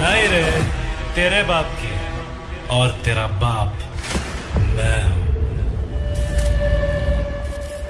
नहीं रे तेरे बाप की और तेरा बाप।